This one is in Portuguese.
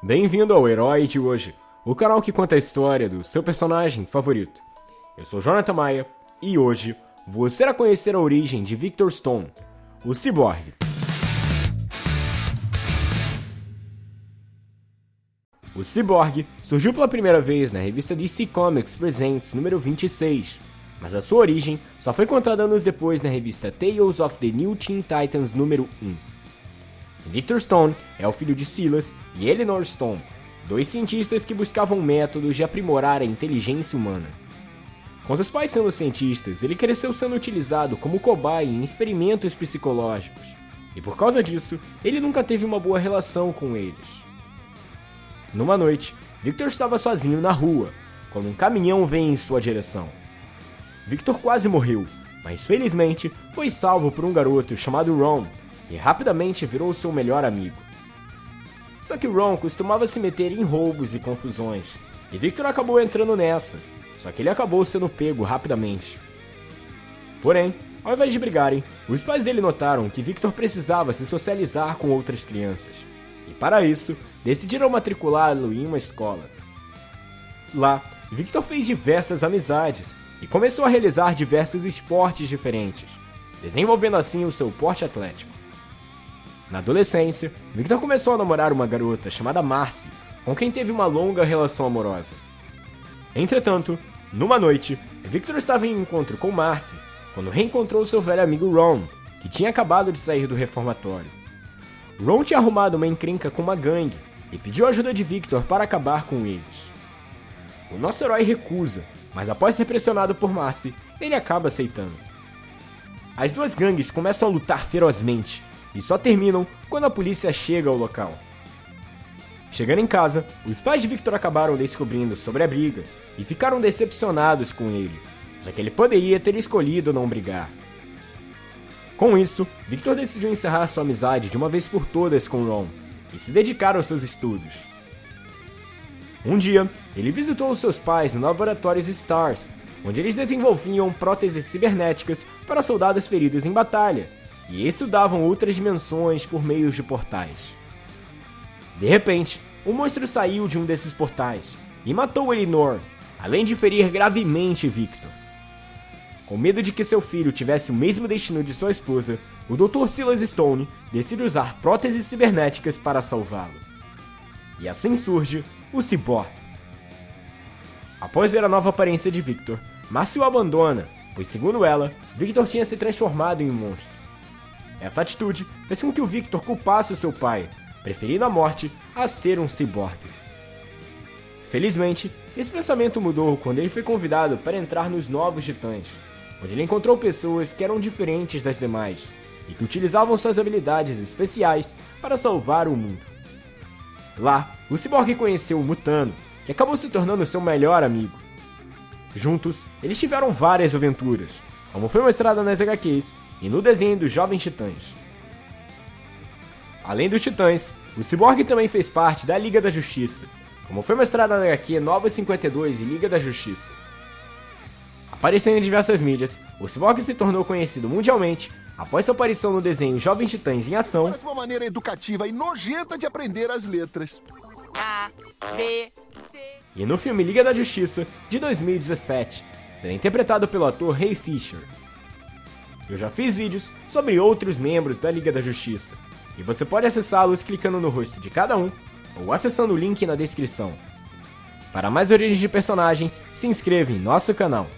Bem-vindo ao Herói de hoje, o canal que conta a história do seu personagem favorito. Eu sou Jonathan Maia e hoje você irá conhecer a origem de Victor Stone, o ciborgue. O Cyborg surgiu pela primeira vez na revista DC Comics Presents número 26, mas a sua origem só foi contada anos depois na revista Tales of the New Teen Titans número 1. Victor Stone é o filho de Silas e Eleanor Stone, dois cientistas que buscavam métodos de aprimorar a inteligência humana. Com seus pais sendo cientistas, ele cresceu sendo utilizado como cobaia em experimentos psicológicos, e por causa disso, ele nunca teve uma boa relação com eles. Numa noite, Victor estava sozinho na rua, quando um caminhão vem em sua direção. Victor quase morreu, mas felizmente foi salvo por um garoto chamado Ron, que rapidamente virou seu melhor amigo. Só que Ron costumava se meter em roubos e confusões, e Victor acabou entrando nessa, só que ele acabou sendo pego rapidamente. Porém, ao invés de brigarem, os pais dele notaram que Victor precisava se socializar com outras crianças e para isso decidiram matriculá-lo em uma escola. Lá, Victor fez diversas amizades e começou a realizar diversos esportes diferentes, desenvolvendo assim o seu porte atlético. Na adolescência, Victor começou a namorar uma garota chamada Marcy, com quem teve uma longa relação amorosa. Entretanto, numa noite, Victor estava em encontro com Marcy quando reencontrou seu velho amigo Ron, que tinha acabado de sair do reformatório. Ron tinha arrumado uma encrenca com uma gangue e pediu ajuda de Victor para acabar com eles. O nosso herói recusa, mas após ser pressionado por Marcy, ele acaba aceitando. As duas gangues começam a lutar ferozmente e só terminam quando a polícia chega ao local. Chegando em casa, os pais de Victor acabaram descobrindo sobre a briga e ficaram decepcionados com ele, já que ele poderia ter escolhido não brigar. Com isso, Victor decidiu encerrar sua amizade de uma vez por todas com Ron e se dedicar aos seus estudos. Um dia, ele visitou os seus pais no laboratório Stars, onde eles desenvolviam próteses cibernéticas para soldados feridos em batalha, e estudavam outras dimensões por meio de portais. De repente, um monstro saiu de um desses portais e matou Elinor, além de ferir gravemente Victor. Com medo de que seu filho tivesse o mesmo destino de sua esposa, o Dr. Silas Stone decide usar próteses cibernéticas para salvá-lo. E assim surge o Cyborg. Após ver a nova aparência de Victor, Marcy o abandona, pois segundo ela, Victor tinha se transformado em um monstro. Essa atitude fez com que o Victor culpasse seu pai, preferindo a morte a ser um ciborgue. Felizmente, esse pensamento mudou quando ele foi convidado para entrar nos Novos Titãs, onde ele encontrou pessoas que eram diferentes das demais e que utilizavam suas habilidades especiais para salvar o mundo. Lá, o Cyborg conheceu o Mutano, que acabou se tornando seu melhor amigo. Juntos, eles tiveram várias aventuras, como foi mostrado nas HQs e no desenho dos Jovens Titãs. Além dos Titãs, o Cyborg também fez parte da Liga da Justiça, como foi mostrado na HQ Nova 52 e Liga da Justiça. Aparecendo em diversas mídias, o Cyborg se tornou conhecido mundialmente após sua aparição no desenho Jovens Titãs em Ação. Parece uma maneira educativa e nojenta de aprender as letras. A, B, C. E no filme Liga da Justiça, de 2017, será interpretado pelo ator Ray Fisher. Eu já fiz vídeos sobre outros membros da Liga da Justiça, e você pode acessá-los clicando no rosto de cada um ou acessando o link na descrição. Para mais origens de personagens, se inscreva em nosso canal.